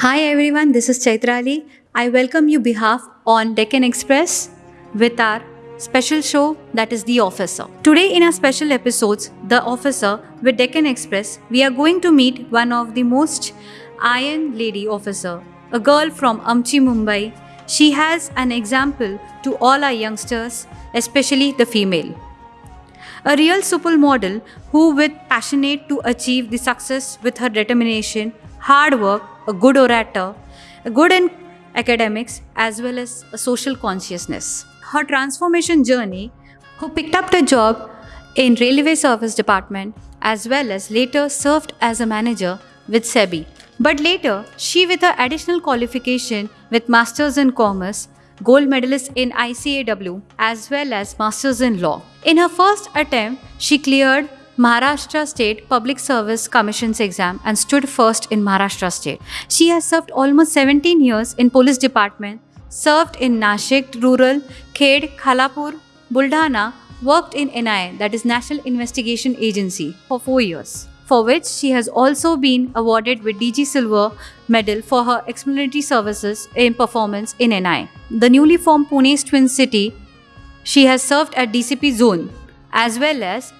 Hi everyone, this is Chaitrali. I welcome you behalf on Deccan Express with our special show that is The Officer. Today in our special episodes, The Officer with Deccan Express, we are going to meet one of the most iron lady officer, a girl from Amchi, Mumbai. She has an example to all our youngsters, especially the female. A real supermodel who with passionate to achieve the success with her determination, hard work, a good orator, a good in academics as well as a social consciousness. Her transformation journey, who picked up the job in railway service department as well as later served as a manager with SEBI. But later, she with her additional qualification with Masters in Commerce gold medalist in ICAW as well as Masters in Law. In her first attempt, she cleared Maharashtra State Public Service Commission's exam and stood first in Maharashtra State. She has served almost 17 years in police department, served in Nashik Rural, Khed, Khalapur, Buldhana, worked in NIA that is National Investigation Agency for 4 years for which she has also been awarded with DG Silver Medal for her explanatory services in performance in NI. The newly formed Pune's Twin City, she has served at DCP Zone as well as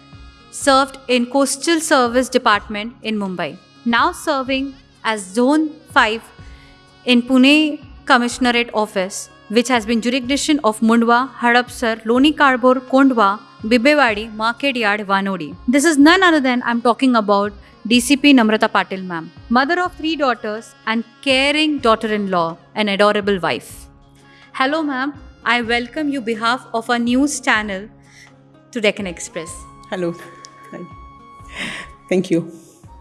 served in Coastal Service Department in Mumbai. Now serving as Zone 5 in Pune Commissionerate Office, which has been jurisdiction of Mundwa, Hadapsar, Loni Kalbhor, Kondwa, Bibwewadi, Market Yard, Vanodi. This is none other than I'm talking about DCP Namrata Patil ma'am, mother of three daughters and caring daughter-in-law, an adorable wife. Hello ma'am, I welcome you behalf of our news channel to Deccan Express. Hello. Thank you.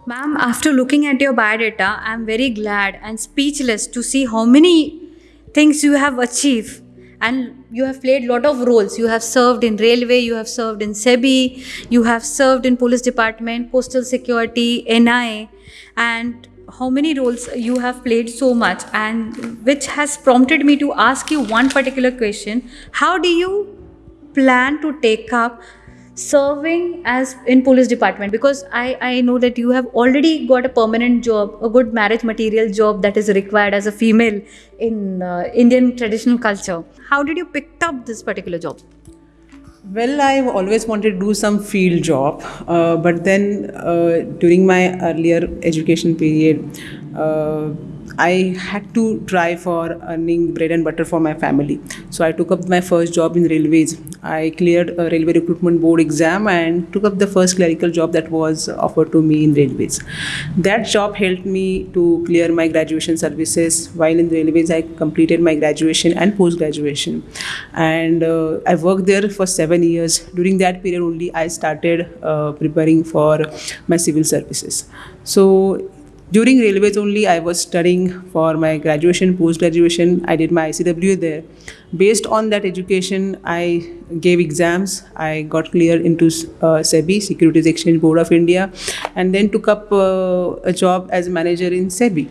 Ma'am, after looking at your biodata, I'm very glad and speechless to see how many things you have achieved. And you have played lot of roles. You have served in railway you have served in sebi you have served in police department postal security ni and how many roles you have played so much and which has prompted me to ask you one particular question. How do you plan to take up serving as in police department because I, I know that you have already got a permanent job a good marriage material job that is required as a female in uh, indian traditional culture. How did you pick up this particular job? Well, I've always wanted to do some field job, uh, but then uh, during my earlier education period, uh, I had to try for earning bread and butter for my family. So I took up my first job in railways. I cleared a railway recruitment board exam and took up the first clerical job that was offered to me in railways. That job helped me to clear my graduation services. While in railways, I completed my graduation and post graduation, and uh, I worked there for seven years. During that period only, I started uh, preparing for my civil services. So during railways only, I was studying for my graduation, post graduation. I did my ICW there. Based on that education, I gave exams. I got clear into uh, SEBI, Securities Exchange Board of India, and then took up uh, a job as manager in SEBI.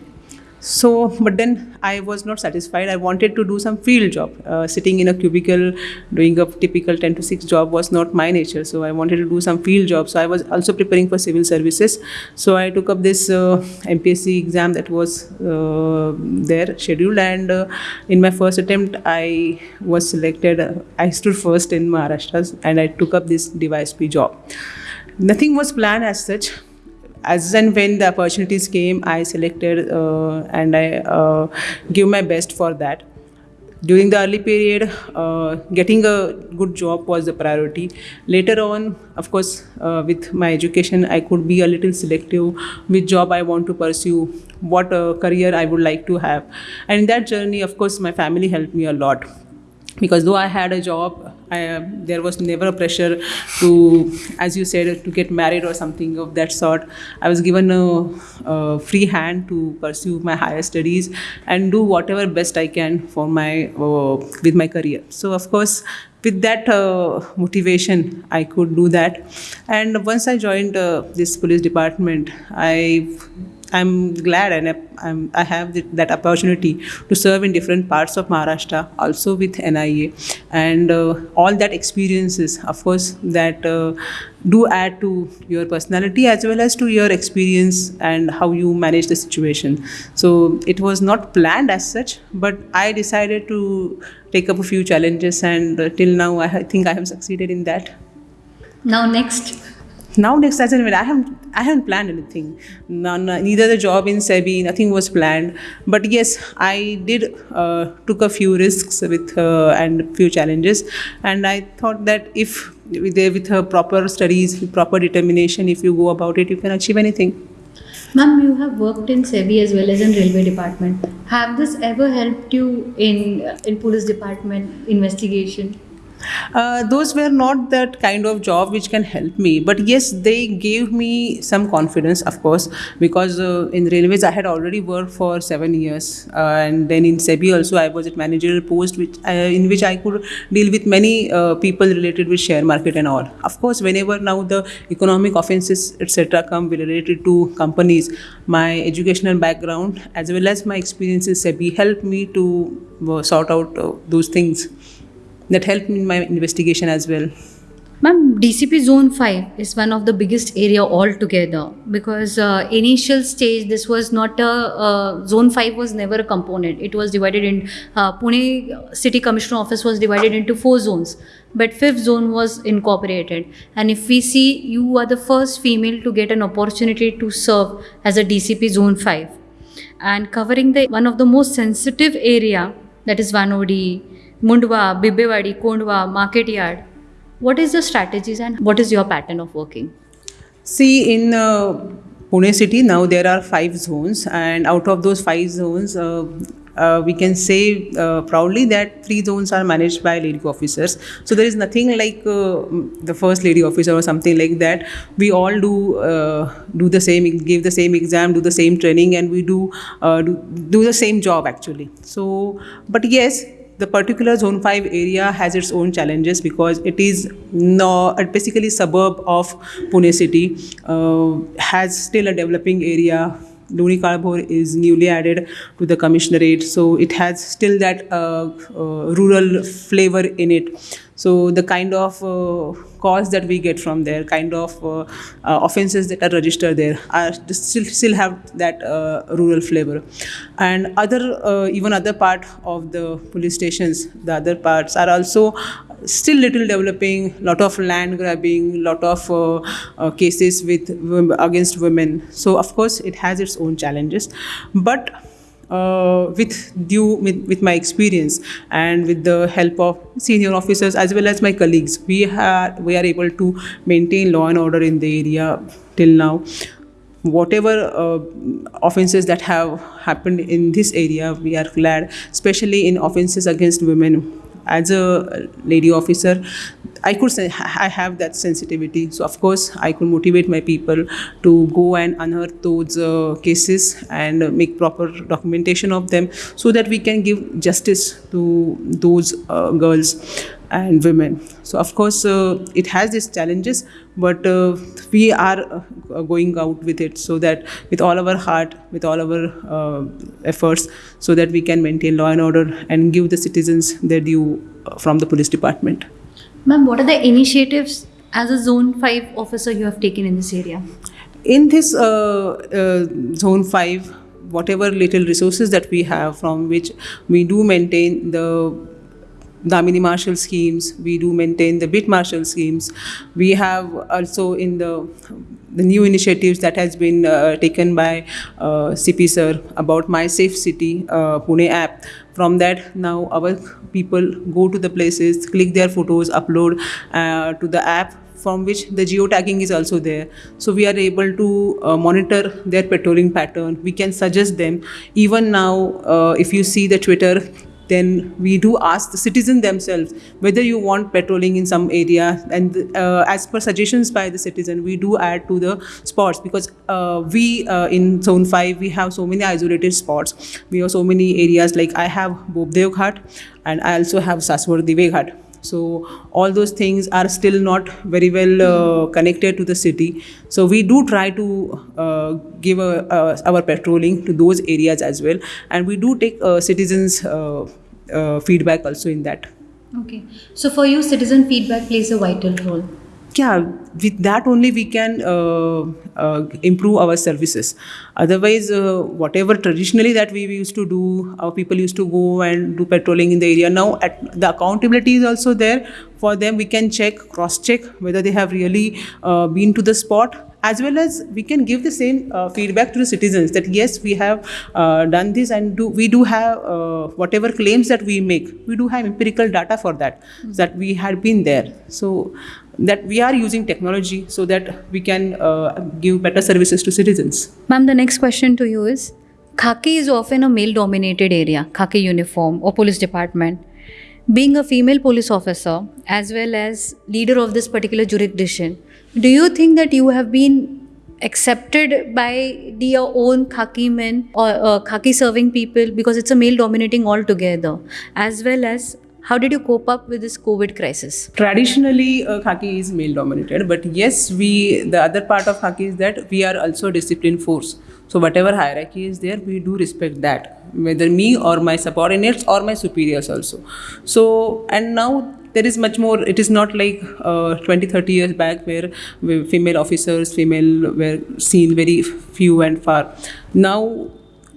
So, but then I was not satisfied. I wanted to do some field job. Uh, sitting in a cubicle doing a typical 10 to 6 job was not my nature. So, I wanted to do some field job. So, I was also preparing for civil services. So, I took up this uh, MPSC exam that was uh, there scheduled. And uh, in my first attempt, I was selected. I stood first in Maharashtra and I took up this DySP job. Nothing was planned as such as and when the opportunities came, I selected uh, and I uh, give my best for that. During the early period, uh, getting a good job was the priority. Later on, of course, uh, with my education, I could be a little selective which job I want to pursue, what uh, career I would like to have. And in that journey, of course, my family helped me a lot because though I had a job, I, uh, there was never a pressure to, as you said, to get married or something of that sort. I was given a, a, free hand to pursue my higher studies and do whatever best I can for my uh, with my career. So of course, with that uh, motivation, I could do that. And once I joined uh, this police department, I I'm glad and I'm, I have that opportunity to serve in different parts of Maharashtra, also with NIA, and uh, all that experiences, of course, that uh, do add to your personality as well as to your experience and how you manage the situation. So it was not planned as such, but I decided to take up a few challenges, and uh, till now, I think I have succeeded in that. Now, next now next as an I haven't I haven't planned anything. None, neither the job in SEBI, nothing was planned. But yes, I did uh, took a few risks with uh, and few challenges, and I thought that if with, with uh, proper studies, proper determination, if you go about it, you can achieve anything. Ma'am, you have worked in SEBI as well as in railway department. Have this ever helped you in in police department investigation? Uh, those were not that kind of job which can help me. But yes they gave me some confidence of course because uh, in railways i had already worked for 7 years. Uh, and then in sebi also i was at managerial post which uh, in which i could deal with many uh, people related with share market and all. Of course whenever now the economic offenses etc come related to companies my educational background as well as my experience in sebi helped me to sort out those things that helped me in my investigation as well. Ma'am, DCP Zone 5 is one of the biggest area altogether because uh, initial stage this was not a uh, Zone 5 was never a component. It was divided in uh, Pune City Commissioner Office was divided into four zones, but fifth zone was incorporated. And if we see, you are the first female to get an opportunity to serve as a DCP Zone 5, and covering the one of the most sensitive area that is Vanodi Mundwa, Bibwewadi, Kondwa, Market Yard. What is the strategies and what is your pattern of working? See, in uh, Pune city now there are five zones, and out of those five zones, uh, uh, we can say uh, proudly that three zones are managed by lady officers. So there is nothing like uh, the first lady officer or something like that. We all do uh, do the same, give the same exam, do the same training, and we do uh, do, do the same job actually. So, but yes, the particular zone 5 area has its own challenges because it is no, basically suburb of Pune city, uh, has still a developing area Loni Kalbhor is newly added to the commissionerate, so it has still that uh, uh, rural flavor in it. So the kind of uh, calls that we get from there, kind of uh, uh, offenses that are registered there, are still still have that uh, rural flavor. And other even other part of the police stations, the other parts are also still little developing lot of land grabbing lot of uh, uh, cases with against women so of course it has its own challenges but uh, with due with, with, my experience and with the help of senior officers as well as my colleagues we have we are able to maintain law and order in the area till now. Whatever uh, offenses that have happened in this area we are glad especially in offenses against women as a lady officer i could say i have that sensitivity. So of course i could motivate my people to go and unearth those uh, cases and make proper documentation of them so that we can give justice to those uh, girls and women. So of course uh, it has its challenges, but uh, we are uh, going out with it so that with all our heart, with all our uh, efforts, so that we can maintain law and order and give the citizens their due uh, from the police department. Ma'am, what are the initiatives as a Zone 5 officer you have taken in this area? In this uh, Zone 5, whatever little resources that we have from which we do maintain the Damini Marshall schemes. We do maintain the Beat Marshal schemes. We have also in the the new initiatives that has been uh, taken by uh, CP sir about My Safe City uh, Pune app. From that, now our people go to the places, click their photos, upload uh, to the app from which the geotagging is also there. So we are able to uh, monitor their patrolling pattern. We can suggest them. Even now, uh, if you see the Twitter then we do ask the citizen themselves whether you want patrolling in some area. And uh, as per suggestions by the citizen we do add to the spots because uh, we uh, in zone 5 we have so many isolated spots. We have so many areas like i have Bopdev ghat and i also have Saswad dive ghat so all those things are still not very well uh, connected to the city so we do try to uh, give a, uh, our patrolling to those areas as well and we do take uh, citizens uh, feedback also in that Okay. So for you, citizen feedback plays a vital role. Yeah with that only we can uh, uh, improve our services. Otherwise uh, whatever traditionally that we used to do our people used to go and do patrolling in the area. Now at the accountability is also there. For them we can check cross check whether they have really uh, been to the spot. As well as we can give the same uh, feedback to the citizens that yes we have uh, done this and do we do have uh, whatever claims that we make we do have empirical data for that that we had been there. So that we are using technology so that we can uh, give better services to citizens Ma'am, the next question to you is Khaki is often a male dominated area, Khaki uniform or police department. Being a female police officer as well as leader of this particular jurisdiction, do you think that you have been accepted by the your own Khaki men or uh, Khaki serving people because it's a male dominating altogether, as well as how did you cope up with this COVID crisis? traditionally uh, khaki is male dominated but yes we the other part of khaki is that we are also a disciplined force. So whatever hierarchy is there we do respect that whether me or my subordinates or my superiors also. So and now there is much more it is not like uh, 20 30 years back where female officers female were seen very few and far. Now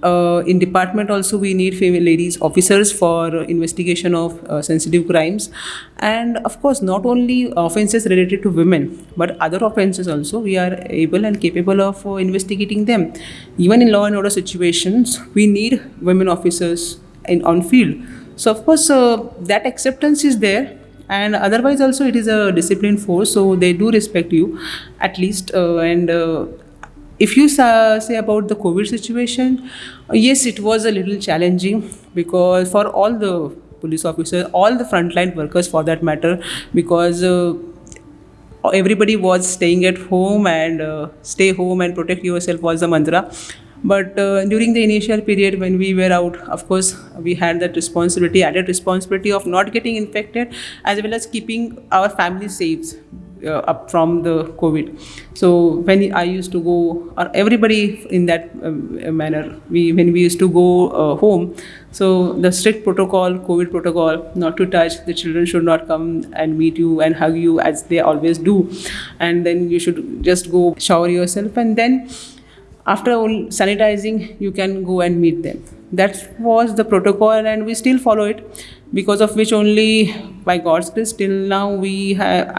uh, in department also we need female ladies officers for investigation of uh, sensitive crimes. And of course not only offenses related to women but other offenses also we are able and capable of uh, investigating them. Even in law and order situations we need women officers in on field. So of course uh, that acceptance is there. And otherwise also it is a disciplined force so they do respect you at least uh, and if you sa- say about the covid situation yes it was a little challenging because for all the police officers all the frontline workers for that matter because uh, everybody was staying at home and uh, stay home and protect yourself was the mantra. But uh, during the initial period when we were out of course we had that responsibility added responsibility of not getting infected as well as keeping our family safe uh, up from the covid. So when i used to go or everybody in that um, manner we when we used to go uh, home so the strict protocol covid protocol not to touch the children should not come and meet you and hug you as they always do. And then you should just go shower yourself and then after all sanitizing you can go and meet them. That was the protocol and we still follow it because of which only by god's grace till now we have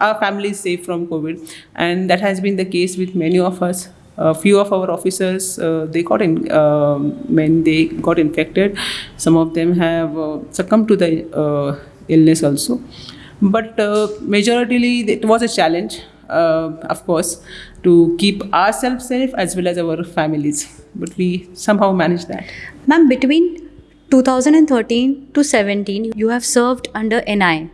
our family is safe from covid. And that has been the case with many of us. A few of our officers uh, they got in uh, when they got infected some of them have uh, succumbed to the uh, illness also. But uh, majoritarily it was a challenge uh, of course to keep ourselves safe as well as our families. But we somehow managed that. Ma'am, between 2013 to 17, you have served under NI,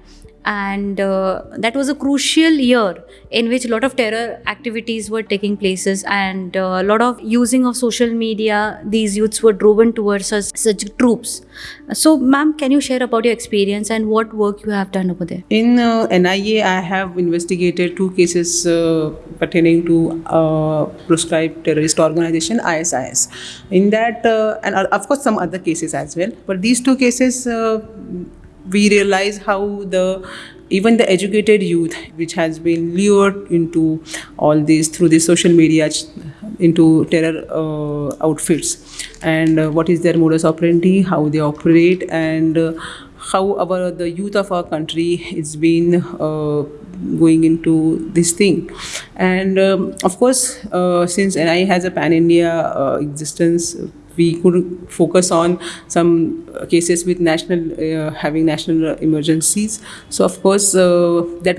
and uh, that was a crucial year in which a lot of terror activities were taking places and uh, a lot of using of social media. These youths were driven towards such, such troops. So, ma'am, can you share about your experience and what work you have done over there? In uh, NIA, I have investigated two cases uh, pertaining to uh, proscribed terrorist organization ISIS. In that, uh, and of course some other cases as well. But these two cases, we realize how the even the educated youth, which has been lured into all these through the social media, into terror uh, outfits, and uh, what is their modus operandi, how they operate, and uh, how our the youth of our country is been uh, going into this thing. And um, of course uh, since NI has a pan India uh, existence we could focus on some uh, cases with national uh, having national emergencies. So of course uh, that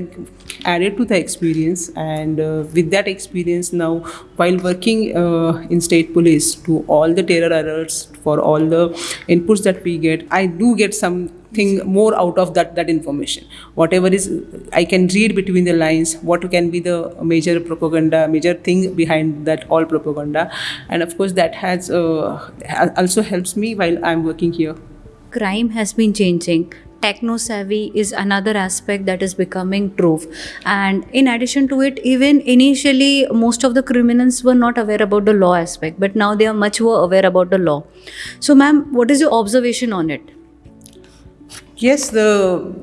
added to the experience and with that experience now while working in state police to all the terror alerts for all the inputs that we get i do get something more out of that that information whatever is i can read between the lines what can be the major propaganda major thing behind that all propaganda and of course that has uh, also helps me while i'm working here crime has been changing techno savvy is another aspect that is becoming true. And in addition to it, even initially, most of the criminals were not aware about the law aspect, but now they are much more aware about the law. So, ma'am, what is your observation on it? Yes, the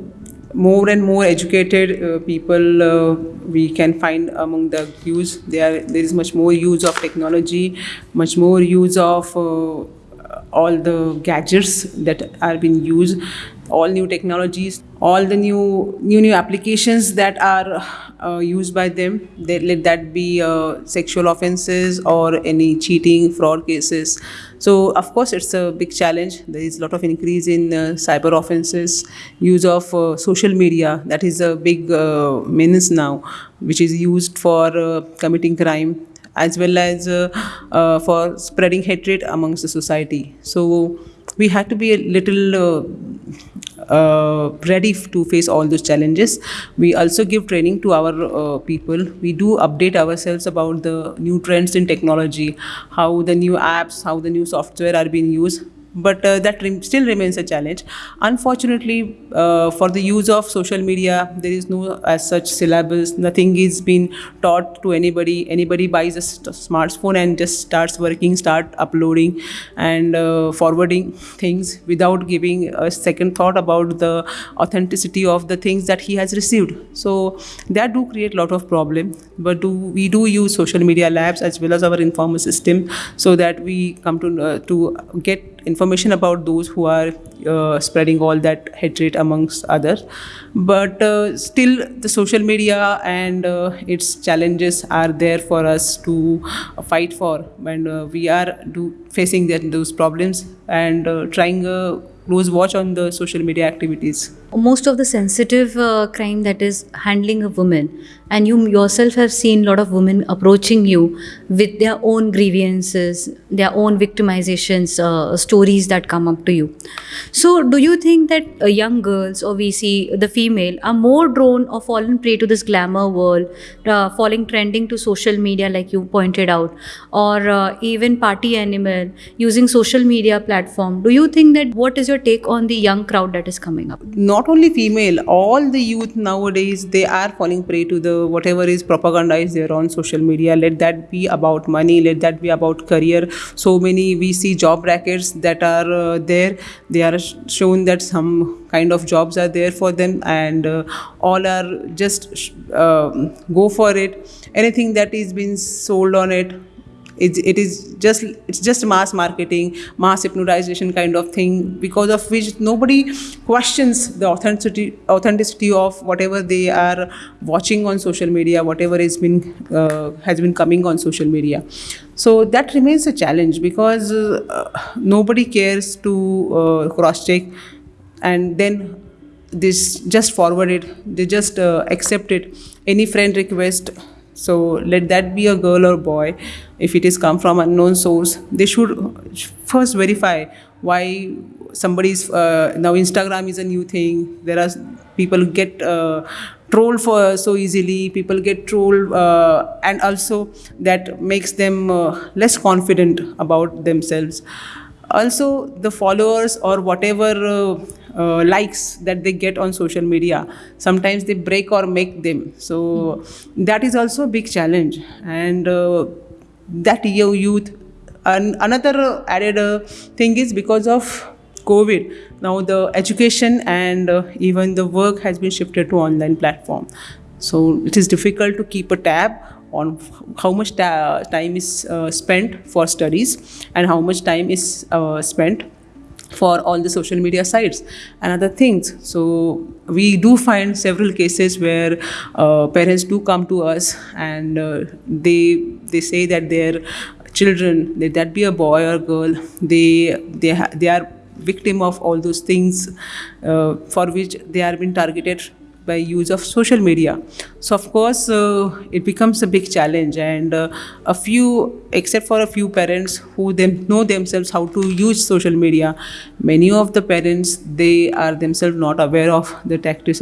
more and more educated uh, people uh, we can find among the youth. There, there is much more use of technology, much more use of uh, all the gadgets that are being used, all new technologies, all the new new new applications that are uh, used by them. They, let that be uh, sexual offenses or any cheating, fraud cases. So of course it's a big challenge. There is a lot of increase in uh, cyber offenses, use of uh, social media. That is a big uh, menace now, which is used for uh, committing crime as well as for spreading hatred amongst the society. So we had to be a little uh, ready to face all those challenges. We also give training to our uh, people. We do update ourselves about the new trends in technology, how the new apps, how the new software are being used but uh, that still remains a challenge. Unfortunately, uh, for the use of social media, there is no as such syllabus. Nothing is being taught to anybody. Anybody buys a smartphone and just starts working, start uploading and uh, forwarding things without giving a second thought about the authenticity of the things that he has received. So that do create a lot of problem. But do we do use social media labs as well as our informal system so that we come to uh, to get information about those who are uh, spreading all that hatred amongst others. But uh, still the social media and uh, its challenges are there for us to fight for and uh, we are do facing that, those problems and uh, trying a close watch on the social media activities most of the sensitive uh, crime that is handling a woman. And you yourself have seen a lot of women approaching you with their own grievances their own victimizations uh, stories that come up to you. So do you think that uh, young girls or we see the female are more drawn or fallen prey to this glamour world uh, falling trending to social media like you pointed out or uh, even party animal using social media platform? Do you think that what is your take on the young crowd that is coming up? Not only female all the youth nowadays they are falling prey to the whatever is propagandized there on social media. Let that be about money let that be about career. So many we see job brackets that are uh, there. They are sh- shown that some kind of jobs are there for them and uh, all are just uh, go for it. Anything that is being sold on it it, it is just it's just mass marketing mass hypnotization kind of thing because of which nobody questions the authenticity authenticity of whatever they are watching on social media whatever has been uh, has been coming on social media. So that remains a challenge because uh, nobody cares to uh, cross check and then this just forward it they just uh, accept it. Any friend request so let that be a girl or boy if it is come from unknown source they should first verify why somebody's uh, now instagram is a new thing. There are people get uh, trolled for so easily. People get trolled uh, and also that makes them uh, less confident about themselves. Also the followers or whatever uh, uh, likes that they get on social media sometimes they break or make them. So that is also a big challenge. And uh, that year youth. And another added uh, thing is because of covid now the education and uh, even the work has been shifted to online platform. So it is difficult to keep a tab on how much time is uh, spent for studies and how much time is uh, spent for all the social media sites and other things. So we do find several cases where uh, parents do come to us and uh, they they say that their children that be a boy or girl they they they are victim of all those things uh, for which they are being targeted by use of social media. So of course uh, it becomes a big challenge and uh, a few except for a few parents who them know themselves how to use social media many of the parents they are themselves not aware of the tactics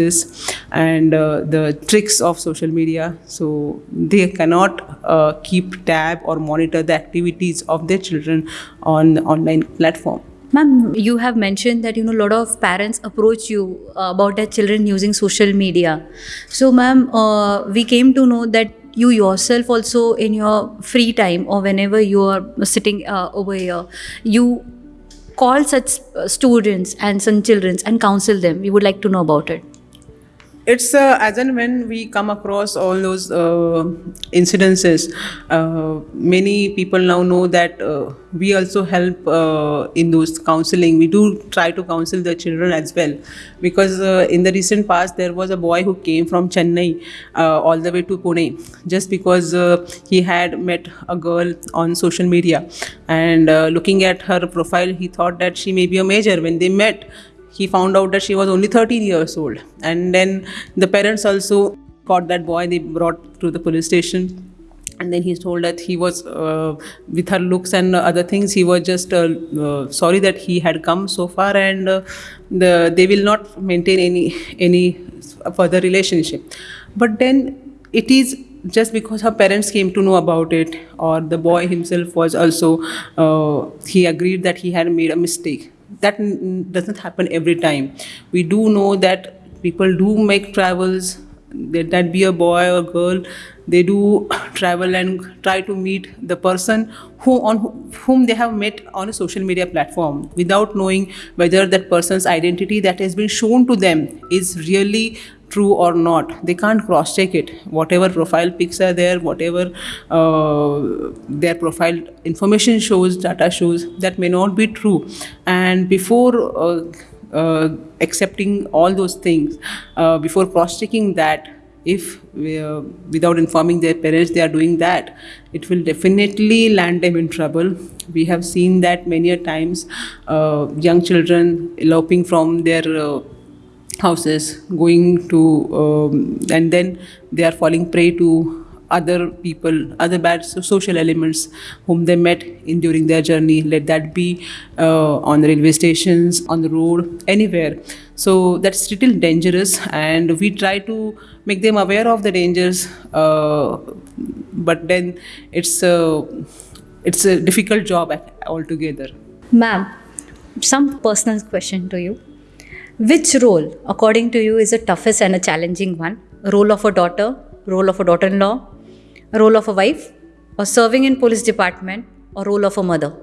and uh, the tricks of social media. So they cannot uh, keep tab or monitor the activities of their children on online platform Ma'am, you have mentioned that you know a lot of parents approach you uh, about their children using social media. So, ma'am, uh, we came to know that you yourself also in your free time or whenever you are sitting uh, over here, you call such uh, students and some children and counsel them. We would like to know about it. It's uh, as and when we come across all those uh, incidences uh, many people now know that uh, we also help uh, in those counseling. We do try to counsel the children as well. Because uh, in the recent past there was a boy who came from chennai all the way to pune just because he had met a girl on social media. And looking at her profile he thought that she may be a major. When they met he found out that she was only 13 years old. And then the parents also caught that boy they brought to the police station. And then he told that he was uh, with her looks and other things he was just uh, uh, sorry that he had come so far and uh, the, they will not maintain any any further relationship. But then it is just because her parents came to know about it or the boy himself was also uh, he agreed that he had made a mistake that doesn't happen every time. We do know that people do make travels, that, be a boy or girl, they do travel and try to meet the person who on whom they have met on a social media platform without knowing whether that person's identity that has been shown to them is really true or not they can't cross check it. Whatever profile pics are there whatever uh, their profile information shows data shows that may not be true. And before uh, uh, accepting all those things uh, before cross checking that if uh, without informing their parents they are doing that it will definitely land them in trouble. We have seen that many a times uh, young children eloping from their houses going to um, and then they are falling prey to other people other bad social elements whom they met in during their journey. Let that be uh, on the railway stations on the road anywhere. So that's still dangerous and we try to make them aware of the dangers uh, but then it's a it's a difficult job altogether. Ma'am some personal question to you which role, according to you, is the toughest and a challenging one? Role of a daughter, role of a daughter-in-law, role of a wife, or serving in police department, or role of a mother?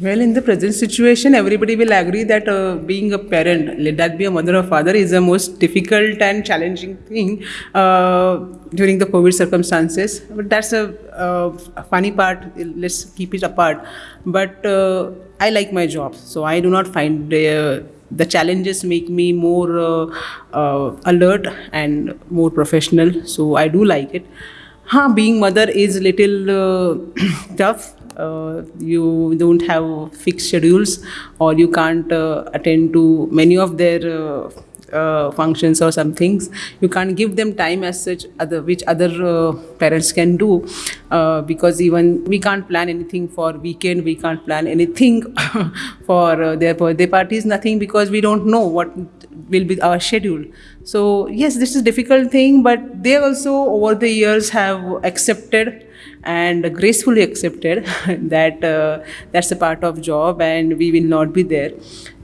Well, in the present situation, everybody will agree that uh, being a parent, let that be a mother or father, is the most difficult and challenging thing uh, during the COVID circumstances. But that's a, uh, funny part. Let's keep it apart. But uh, I like my job, so I do not find uh, the challenges make me more uh, uh, alert and more professional so i do like it. Huh, being mother is little uh, tough. Uh, you don't have fixed schedules or you can't uh, attend to many of their uh, uh, functions or some things you can't give them time as such other which other uh, parents can do uh, because even we can't plan anything for weekend we can't plan anything for uh, their birthday parties nothing because we don't know what will be our schedule. So yes this is difficult thing but they also over the years have accepted and gracefully accepted that uh, that's a part of job and we will not be there.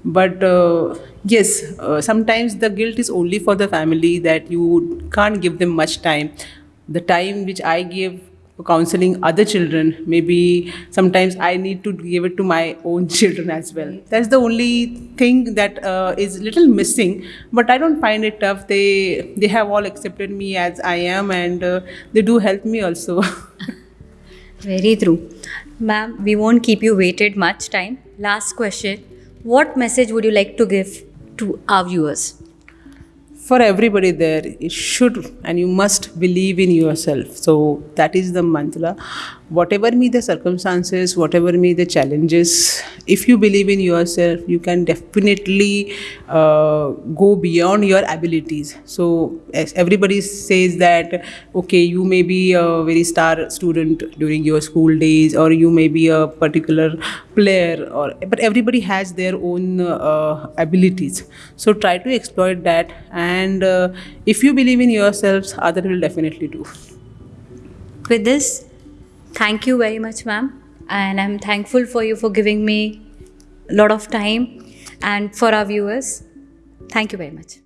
But uh, yes uh, sometimes the guilt is only for the family that you can't give them much time. The time which i give for counseling other children maybe sometimes i need to give it to my own children as well. That's the only thing that uh, is little missing but i don't find it tough. They they have all accepted me as i am and uh, they do help me also very true. Ma'am we won't keep you waited much time. Last question. What message would you like to give to our viewers? For everybody there it should and you must believe in yourself. So that is the mantra whatever be the circumstances whatever be the challenges if you believe in yourself you can definitely uh, go beyond your abilities. So everybody says that okay you may be a very star student during your school days or you may be a particular player or but everybody has their own uh, abilities. So try to exploit that and and uh, if you believe in yourselves others will definitely do. With this thank you very much ma'am and i'm thankful for you for giving me a lot of time and for our viewers. Thank you very much.